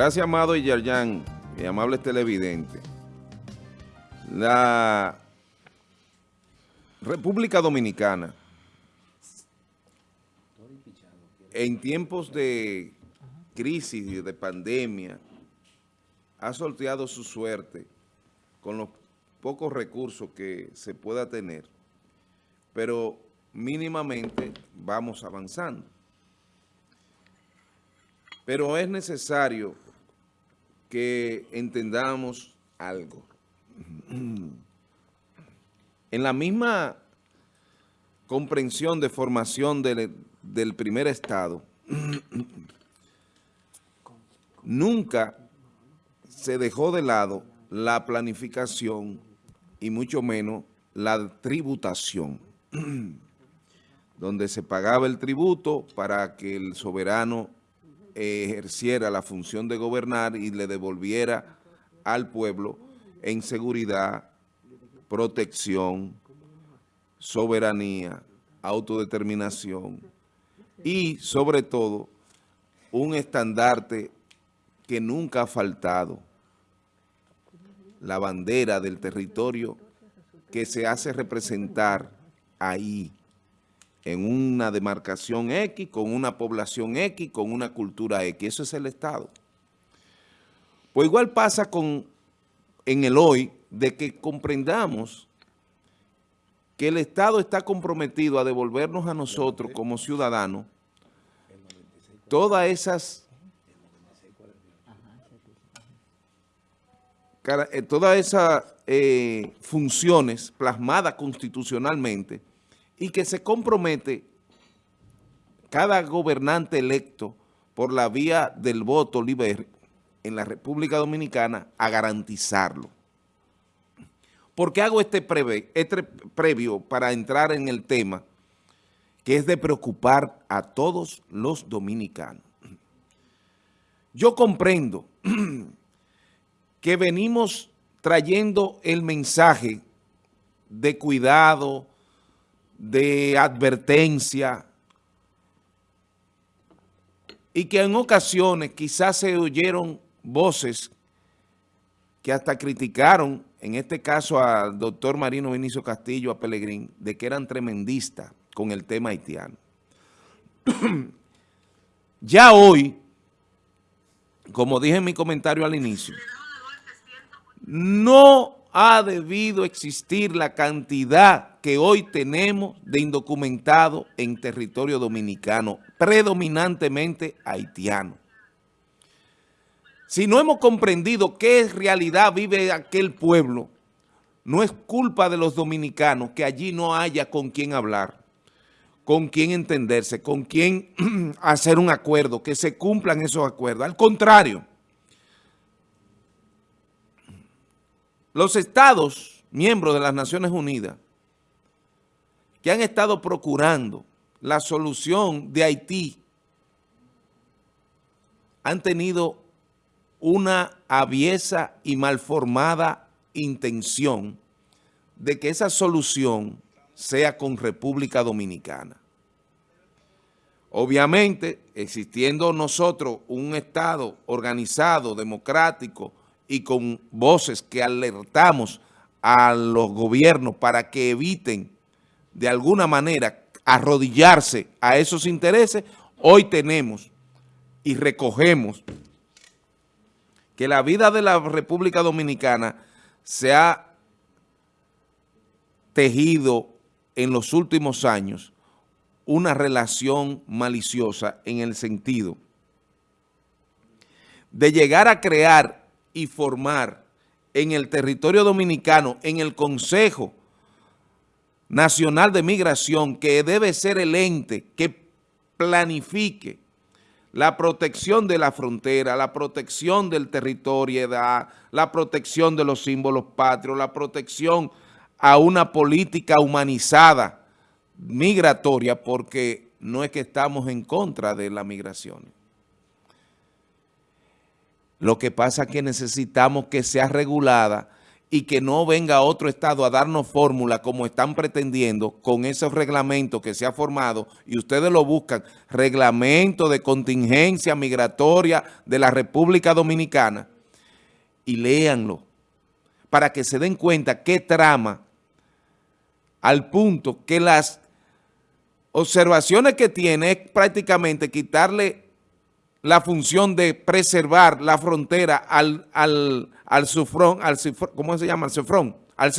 Gracias, amado y Yerjan, y amables televidentes. La República Dominicana, en tiempos de crisis y de pandemia, ha sorteado su suerte con los pocos recursos que se pueda tener, pero mínimamente vamos avanzando. Pero es necesario que entendamos algo. En la misma comprensión de formación del, del primer Estado, nunca se dejó de lado la planificación y mucho menos la tributación, donde se pagaba el tributo para que el soberano ejerciera la función de gobernar y le devolviera al pueblo en seguridad, protección, soberanía, autodeterminación y sobre todo un estandarte que nunca ha faltado, la bandera del territorio que se hace representar ahí en una demarcación X, con una población X, con una cultura X. Eso es el Estado. Pues igual pasa con en el hoy de que comprendamos que el Estado está comprometido a devolvernos a nosotros como ciudadanos todas esas eh, todas esas eh, funciones plasmadas constitucionalmente y que se compromete cada gobernante electo por la vía del voto libre en la República Dominicana a garantizarlo. ¿Por qué hago este, este previo para entrar en el tema que es de preocupar a todos los dominicanos? Yo comprendo que venimos trayendo el mensaje de cuidado, de advertencia y que en ocasiones quizás se oyeron voces que hasta criticaron, en este caso al doctor Marino Vinicio Castillo, a Pelegrín, de que eran tremendistas con el tema haitiano. ya hoy, como dije en mi comentario al inicio, no ha debido existir la cantidad que hoy tenemos de indocumentados en territorio dominicano, predominantemente haitiano. Si no hemos comprendido qué realidad vive aquel pueblo, no es culpa de los dominicanos que allí no haya con quién hablar, con quién entenderse, con quién hacer un acuerdo, que se cumplan esos acuerdos. Al contrario, los estados, miembros de las Naciones Unidas, que han estado procurando la solución de Haití, han tenido una aviesa y malformada intención de que esa solución sea con República Dominicana. Obviamente, existiendo nosotros un Estado organizado, democrático, y con voces que alertamos a los gobiernos para que eviten de alguna manera arrodillarse a esos intereses, hoy tenemos y recogemos que la vida de la República Dominicana se ha tejido en los últimos años una relación maliciosa en el sentido de llegar a crear y formar en el territorio dominicano, en el Consejo Nacional de Migración, que debe ser el ente que planifique la protección de la frontera, la protección del territorio, la protección de los símbolos patrios, la protección a una política humanizada migratoria, porque no es que estamos en contra de la migración. Lo que pasa es que necesitamos que sea regulada y que no venga otro Estado a darnos fórmula como están pretendiendo con esos reglamentos que se ha formado y ustedes lo buscan, reglamento de contingencia migratoria de la República Dominicana. Y léanlo para que se den cuenta qué trama al punto que las observaciones que tiene es prácticamente quitarle la función de preservar la frontera al, al, al sufrón, al ¿cómo se llama? Al cefrón, al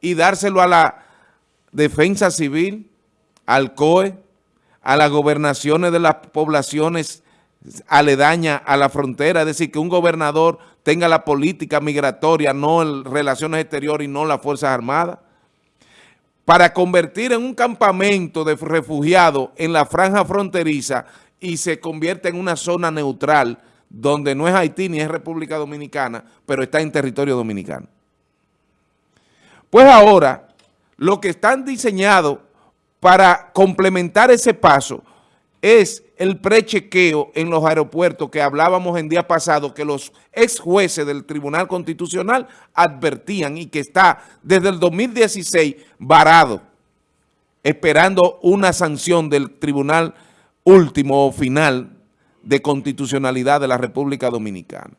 y dárselo a la defensa civil, al COE, a las gobernaciones de las poblaciones aledañas a la frontera, es decir, que un gobernador tenga la política migratoria, no relaciones exteriores y no las Fuerzas Armadas, para convertir en un campamento de refugiados en la franja fronteriza y se convierte en una zona neutral donde no es Haití ni es República Dominicana, pero está en territorio dominicano. Pues ahora, lo que están diseñados para complementar ese paso es el prechequeo en los aeropuertos que hablábamos en día pasado, que los ex jueces del Tribunal Constitucional advertían y que está desde el 2016 varado, esperando una sanción del Tribunal último o final de constitucionalidad de la República Dominicana.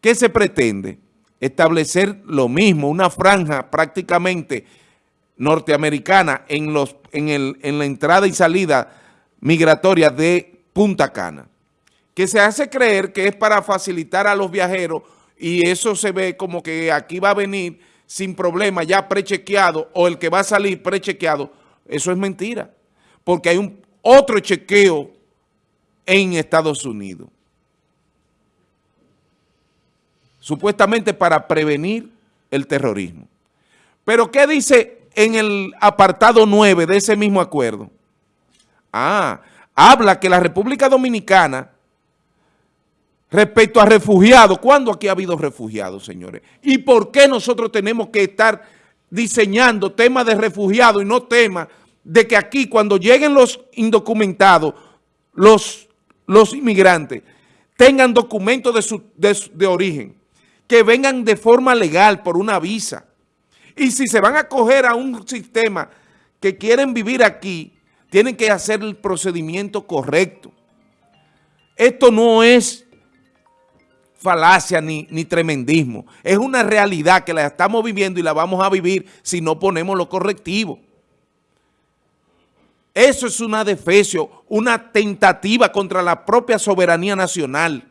¿Qué se pretende? Establecer lo mismo, una franja prácticamente norteamericana en, los, en, el, en la entrada y salida migratoria de Punta Cana, que se hace creer que es para facilitar a los viajeros y eso se ve como que aquí va a venir sin problema ya prechequeado o el que va a salir prechequeado. Eso es mentira, porque hay un otro chequeo en Estados Unidos. Supuestamente para prevenir el terrorismo. Pero ¿qué dice en el apartado 9 de ese mismo acuerdo? Ah, habla que la República Dominicana, respecto a refugiados, ¿cuándo aquí ha habido refugiados, señores? ¿Y por qué nosotros tenemos que estar diseñando temas de refugiados y no temas de que aquí cuando lleguen los indocumentados, los, los inmigrantes, tengan documentos de, su, de, origen, que vengan de forma legal por una visa. Y si se van a acoger a un sistema que quieren vivir aquí, tienen que hacer el procedimiento correcto. Esto no es falacia ni, ni, tremendismo. Es una realidad que la estamos viviendo y la vamos a vivir si no ponemos lo correctivo. Eso es una defecio, una tentativa contra la propia soberanía nacional.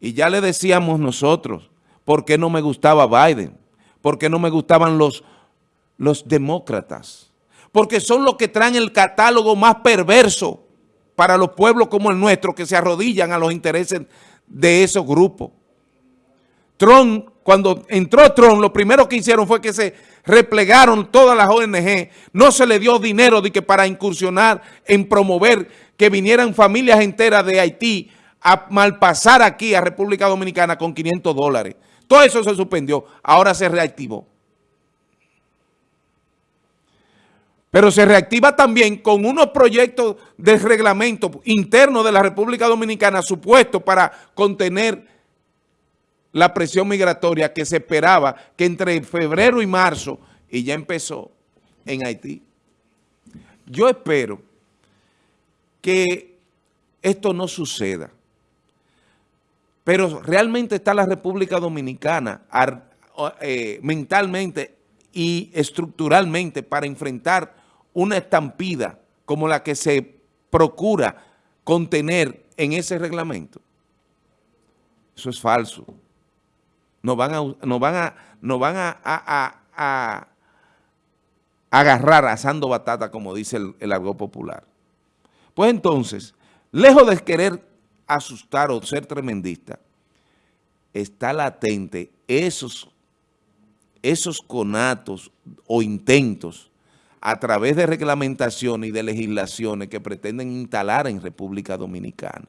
Y ya le decíamos nosotros, ¿por qué no me gustaba Biden? ¿Por qué no me gustaban los, los demócratas? Porque son los que traen el catálogo más perverso para los pueblos como el nuestro, que se arrodillan a los intereses de esos grupos. Trump, cuando entró Trump, lo primero que hicieron fue que se replegaron todas las ONG, no se le dio dinero de que para incursionar en promover que vinieran familias enteras de Haití a malpasar aquí a República Dominicana con 500 dólares. Todo eso se suspendió, ahora se reactivó. Pero se reactiva también con unos proyectos de reglamento interno de la República Dominicana supuestos para contener la presión migratoria que se esperaba que entre febrero y marzo, y ya empezó en Haití. Yo espero que esto no suceda, pero realmente está la República Dominicana eh, mentalmente y estructuralmente para enfrentar una estampida como la que se procura contener en ese reglamento. Eso es falso nos van a, nos van a, nos van a, a, agarrar asando batata, como dice el, el argot popular. Pues entonces, lejos de querer asustar o ser tremendista, está latente esos, esos conatos o intentos a través de reglamentaciones y de legislaciones que pretenden instalar en República Dominicana.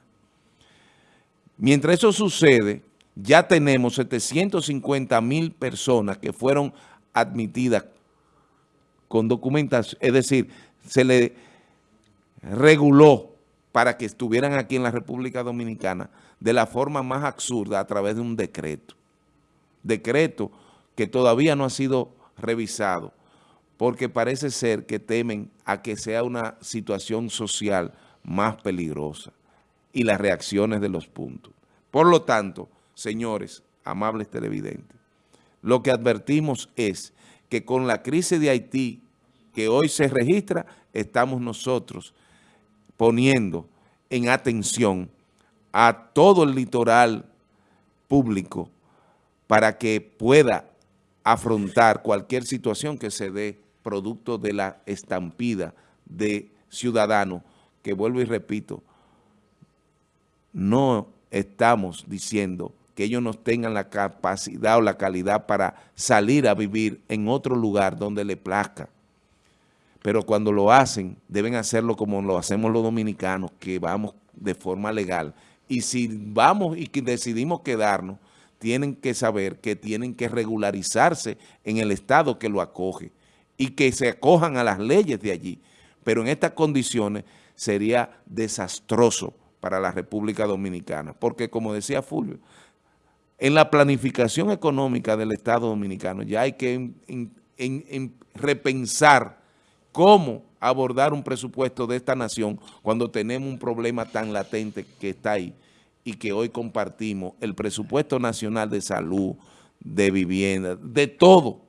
Mientras eso sucede, ya tenemos 750 mil personas que fueron admitidas con documentación, es decir, se le reguló para que estuvieran aquí en la República Dominicana de la forma más absurda a través de un decreto. Decreto que todavía no ha sido revisado porque parece ser que temen a que sea una situación social más peligrosa y las reacciones de los puntos. Por lo tanto, señores, amables televidentes, lo que advertimos es que con la crisis de Haití que hoy se registra, estamos nosotros poniendo en atención a todo el litoral público para que pueda afrontar cualquier situación que se dé producto de la estampida de ciudadanos, que vuelvo y repito, no estamos diciendo que ellos no tengan la capacidad o la calidad para salir a vivir en otro lugar donde le plazca. Pero cuando lo hacen, deben hacerlo como lo hacemos los dominicanos, que vamos de forma legal. Y si vamos y decidimos quedarnos, tienen que saber que tienen que regularizarse en el estado que lo acoge y que se acojan a las leyes de allí. Pero en estas condiciones sería desastroso para la República Dominicana, porque como decía Fulvio, en la planificación económica del Estado Dominicano ya hay que repensar cómo abordar un presupuesto de esta nación cuando tenemos un problema tan latente que está ahí y que hoy compartimos el presupuesto nacional de salud, de vivienda, de todo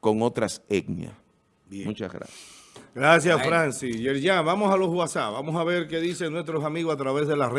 con otras etnias. Muchas gracias. Gracias, Francis. Ya, vamos a los WhatsApp. Vamos a ver qué dicen nuestros amigos a través de la red.